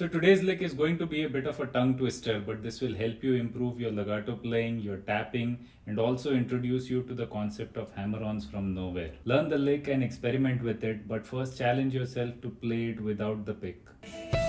So today's lick is going to be a bit of a tongue twister, but this will help you improve your legato playing, your tapping, and also introduce you to the concept of hammer-ons from nowhere. Learn the lick and experiment with it, but first challenge yourself to play it without the pick.